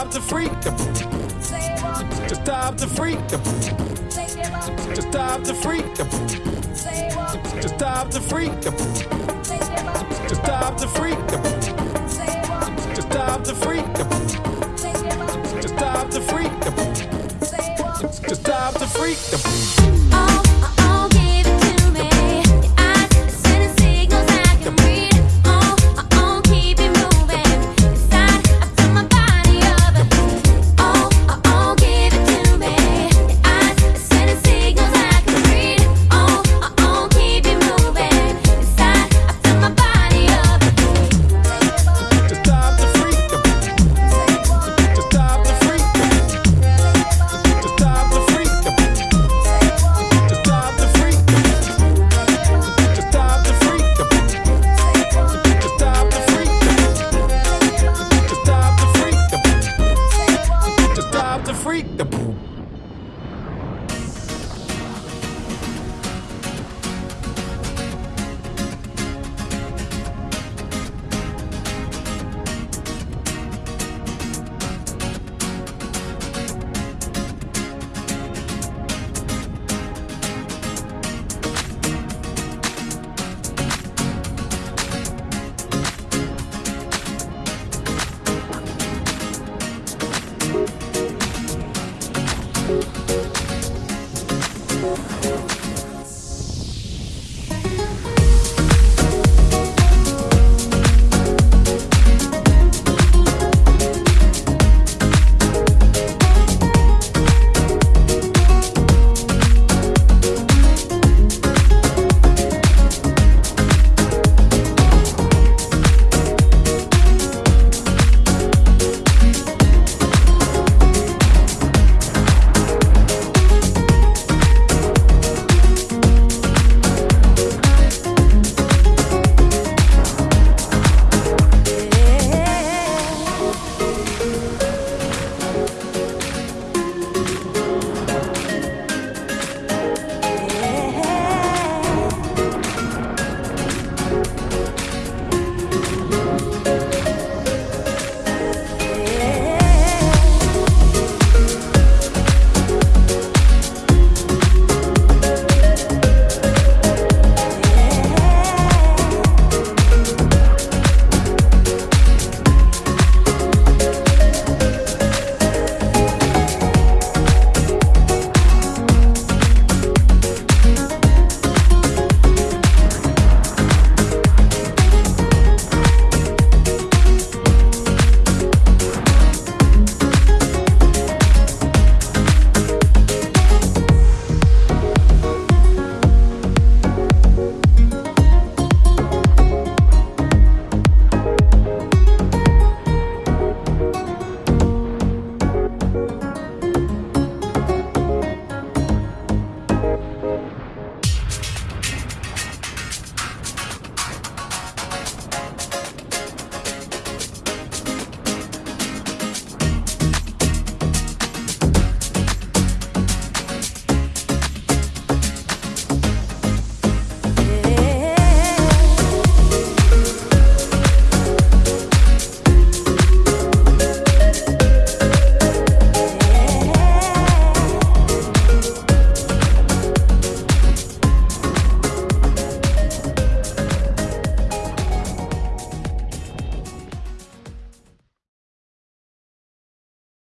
stop to freak. To stop to freak. To time to freak. To time to freak. To time to freak. To time to freak. To time to freak. To time to freak.